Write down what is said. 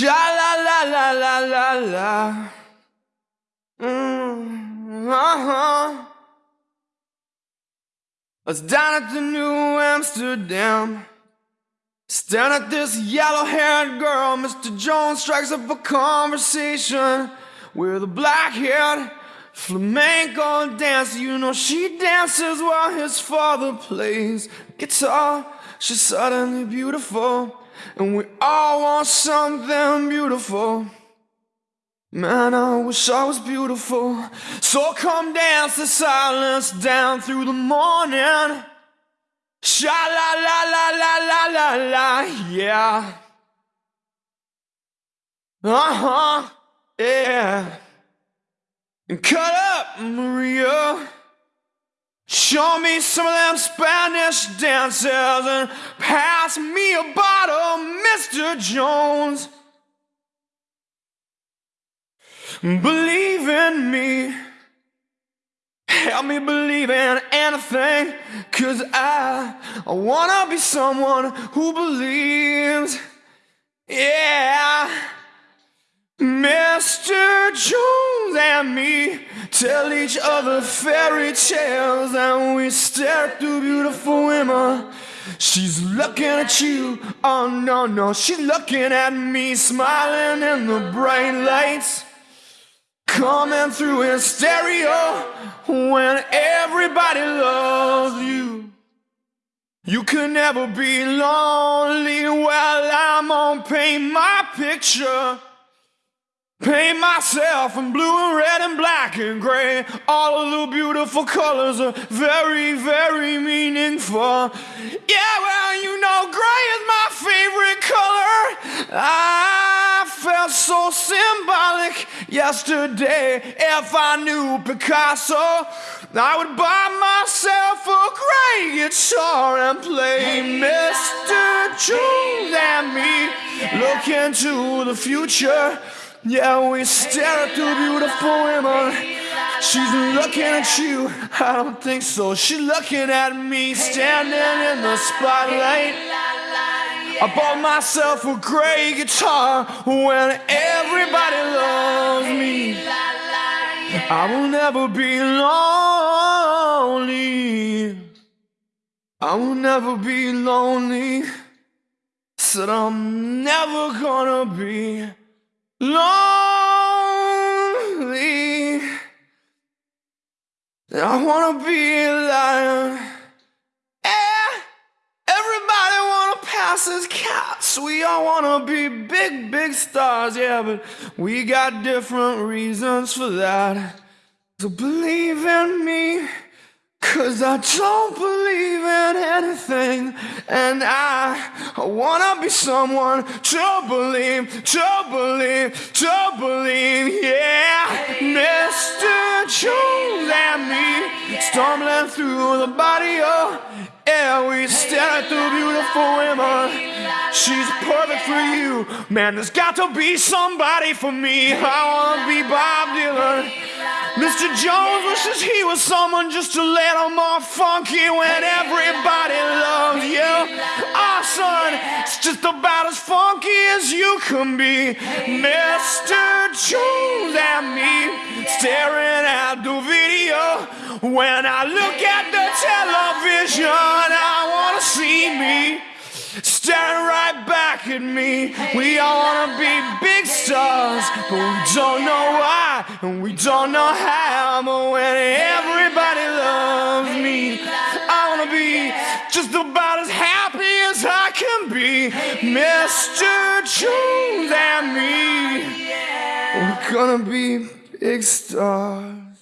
Sha la la la la la la. Mm, uh-huh. I was down at the New Amsterdam. Staring at this yellow haired girl, Mr. Jones strikes up a conversation with a black haired flamenco dancer. You know, she dances while his father plays guitar. She's suddenly beautiful, and we all want something beautiful. Man, I wish I was beautiful. So come dance the silence down through the morning. Sha la la la la la la la, yeah. Uh huh, yeah. And cut up, Maria. Show me some of them Spanish dances and pass me a bottle, Mr. Jones. Believe in me. Help me believe in anything. Cause I, I wanna be someone who believes. Yeah. Mr. Jones and me tell each other fairy tales and we stare through beautiful women. She's looking at you, oh no, no, she's looking at me, smiling in the bright lights. Coming through in stereo when everybody loves you. You could never be lonely. Well, I'm gonna paint my picture. Paint myself in blue and red and black and gray. All of the beautiful colors are very, very meaningful. Yeah, well, you know, gray is my favorite color. I felt so symbolic yesterday. If I knew Picasso, I would buy myself a gray guitar and play Mr. Jones and me. Look into the future. Yeah, we stare at the beautiful women. She's looking at you. I don't think so. She's looking at me standing in the spotlight. I bought myself a gray guitar when everybody loves me. I will never be lonely. I will never be lonely. Said I'm never gonna be lonely. I wanna be a lion. Eh, everybody wanna pass as cats. We all wanna be big, big stars, yeah, but we got different reasons for that. So believe in me. Cause I don't believe anything And I, wanna be someone to believe, to believe, to believe Yeah, Mr. Jones and me Stumbling through the barrio yeah, we stare at the beautiful women She's perfect for you. Man, there's got to be somebody for me. I wanna be Bob Dylan Mr. Jones wishes he was someone just a little more funky when everybody loves you. Oh, son, it's just about as funky as you can be. Mr. Jones and me staring at the video. When I look at the television, I want to see me staring right back at me. We all wanna be big stars, but we don't know and we don't know how. But when everybody loves me, I wanna be just about as happy as I can be. Mr. Jones and me, we're gonna be big stars.